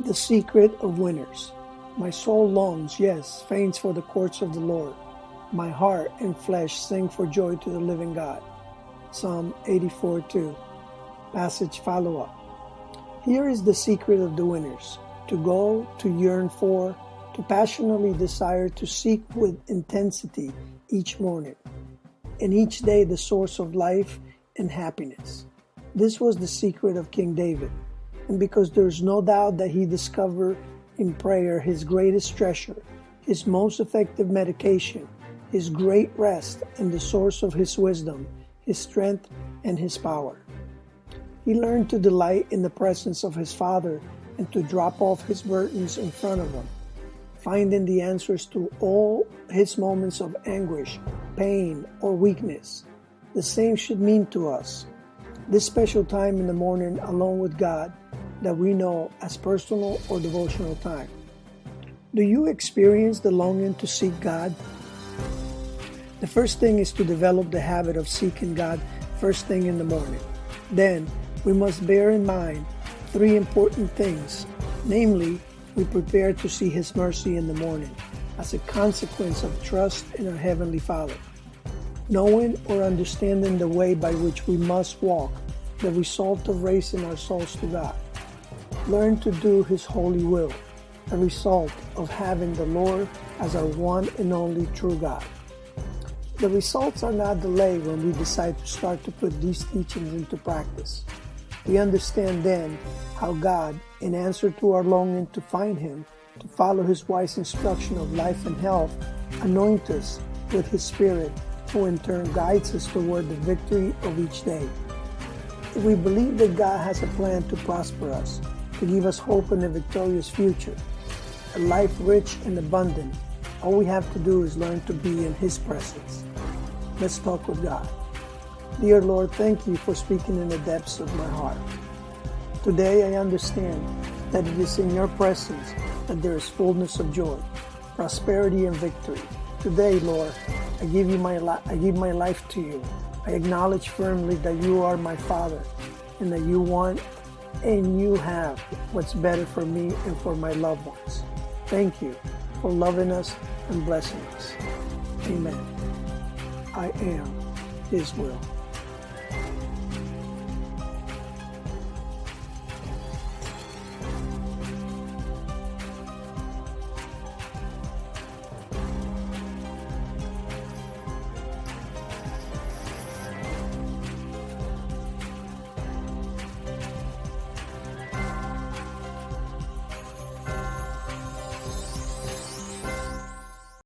The secret of winners. My soul longs, yes, faints for the courts of the Lord. My heart and flesh sing for joy to the living God. Psalm 84 2. Passage follow up. Here is the secret of the winners to go, to yearn for, to passionately desire to seek with intensity each morning, and each day the source of life and happiness. This was the secret of King David, and because there's no doubt that he discovered in prayer his greatest treasure, his most effective medication, his great rest, and the source of his wisdom, his strength, and his power. He learned to delight in the presence of his Father and to drop off his burdens in front of him, finding the answers to all his moments of anguish, pain, or weakness. The same should mean to us. This special time in the morning alone with God that we know as personal or devotional time. Do you experience the longing to seek God? The first thing is to develop the habit of seeking God first thing in the morning. Then, we must bear in mind three important things. Namely, we prepare to see His mercy in the morning as a consequence of trust in our Heavenly Father. Knowing or understanding the way by which we must walk, the result of raising our souls to God learn to do His holy will, a result of having the Lord as our one and only true God. The results are not delayed when we decide to start to put these teachings into practice. We understand then how God, in answer to our longing to find Him, to follow His wise instruction of life and health, anoint us with His Spirit, who in turn guides us toward the victory of each day. If we believe that God has a plan to prosper us, to give us hope in a victorious future, a life rich and abundant. All we have to do is learn to be in His presence. Let's talk with God. Dear Lord, thank you for speaking in the depths of my heart. Today I understand that it is in your presence that there is fullness of joy, prosperity, and victory. Today, Lord, I give you my I give my life to you. I acknowledge firmly that you are my Father and that you want and you have what's better for me and for my loved ones. Thank you for loving us and blessing us. Amen. I am His will.